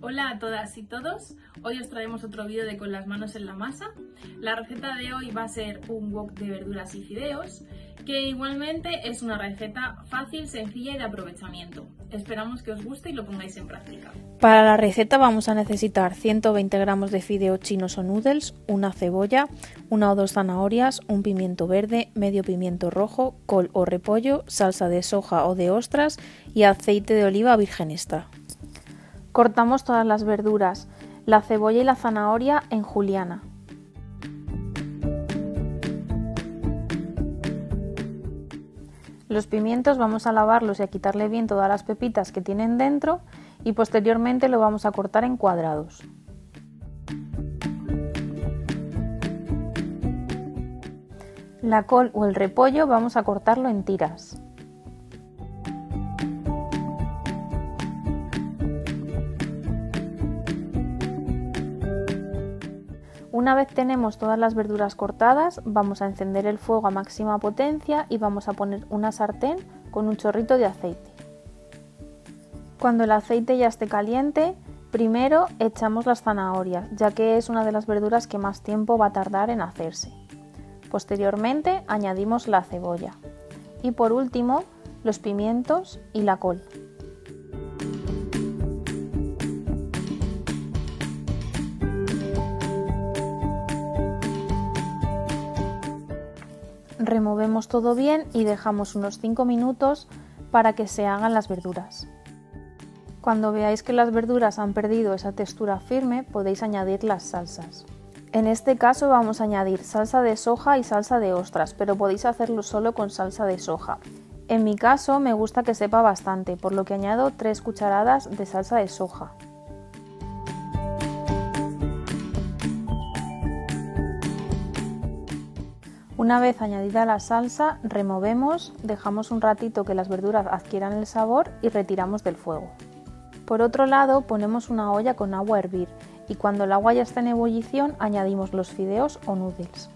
Hola a todas y todos, hoy os traemos otro vídeo de con las manos en la masa. La receta de hoy va a ser un wok de verduras y fideos, que igualmente es una receta fácil, sencilla y de aprovechamiento. Esperamos que os guste y lo pongáis en práctica. Para la receta vamos a necesitar 120 gramos de fideos chinos o noodles, una cebolla, una o dos zanahorias, un pimiento verde, medio pimiento rojo, col o repollo, salsa de soja o de ostras y aceite de oliva virgen extra. Cortamos todas las verduras, la cebolla y la zanahoria en juliana. Los pimientos vamos a lavarlos y a quitarle bien todas las pepitas que tienen dentro y posteriormente lo vamos a cortar en cuadrados. La col o el repollo vamos a cortarlo en tiras. Una vez tenemos todas las verduras cortadas, vamos a encender el fuego a máxima potencia y vamos a poner una sartén con un chorrito de aceite. Cuando el aceite ya esté caliente, primero echamos las zanahorias, ya que es una de las verduras que más tiempo va a tardar en hacerse. Posteriormente añadimos la cebolla y por último los pimientos y la col. Removemos todo bien y dejamos unos 5 minutos para que se hagan las verduras. Cuando veáis que las verduras han perdido esa textura firme, podéis añadir las salsas. En este caso vamos a añadir salsa de soja y salsa de ostras, pero podéis hacerlo solo con salsa de soja. En mi caso me gusta que sepa bastante, por lo que añado 3 cucharadas de salsa de soja. Una vez añadida la salsa, removemos, dejamos un ratito que las verduras adquieran el sabor y retiramos del fuego. Por otro lado, ponemos una olla con agua a hervir y cuando el agua ya está en ebullición añadimos los fideos o noodles.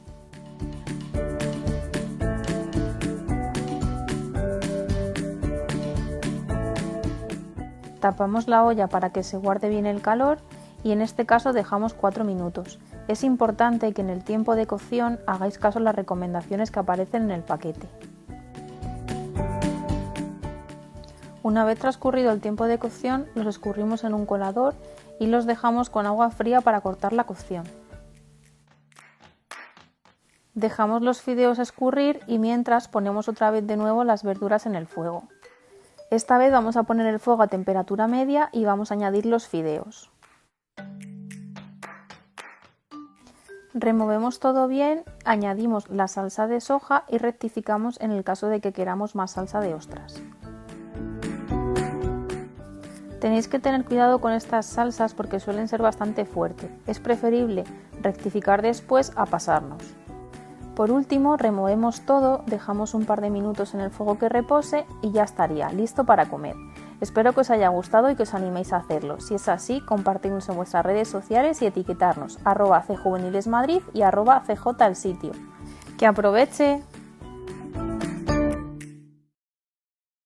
Tapamos la olla para que se guarde bien el calor y en este caso dejamos 4 minutos. Es importante que en el tiempo de cocción hagáis caso a las recomendaciones que aparecen en el paquete. Una vez transcurrido el tiempo de cocción, los escurrimos en un colador y los dejamos con agua fría para cortar la cocción. Dejamos los fideos escurrir y mientras ponemos otra vez de nuevo las verduras en el fuego. Esta vez vamos a poner el fuego a temperatura media y vamos a añadir los fideos. Removemos todo bien, añadimos la salsa de soja y rectificamos en el caso de que queramos más salsa de ostras. Tenéis que tener cuidado con estas salsas porque suelen ser bastante fuertes. Es preferible rectificar después a pasarnos. Por último, removemos todo, dejamos un par de minutos en el fuego que repose y ya estaría, listo para comer. Espero que os haya gustado y que os animéis a hacerlo. Si es así, compartidnos en vuestras redes sociales y etiquetarnos arroba cjuvenilesmadrid y arroba cj el sitio. ¡Que aproveche!